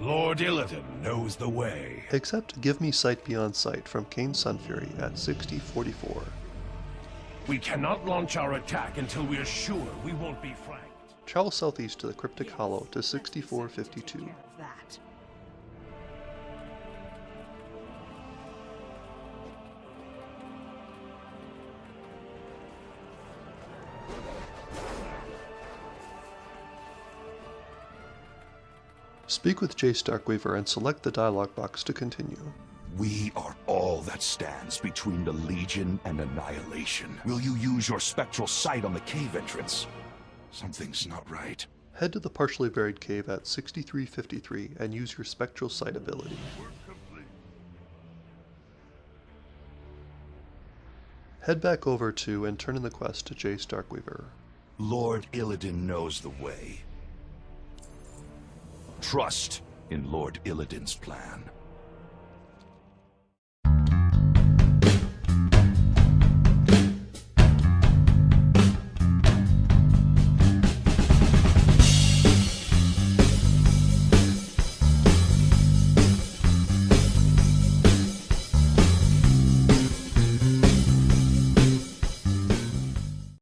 Lord Illidan knows the way. Except Give Me Sight Beyond Sight from Kayn Sunfury at 6044. We cannot launch our attack until we are sure we won't be flanked. Travel southeast to the Cryptic Hollow to 6452. Speak with Jace Darkweaver and select the dialog box to continue. We are all that stands between the Legion and annihilation. Will you use your spectral sight on the cave entrance? Something's not right. Head to the partially buried cave at 6353 and use your spectral sight ability. Head back over to and turn in the quest to Jace Darkweaver. Lord Illidan knows the way. Trust in Lord Illidan's plan.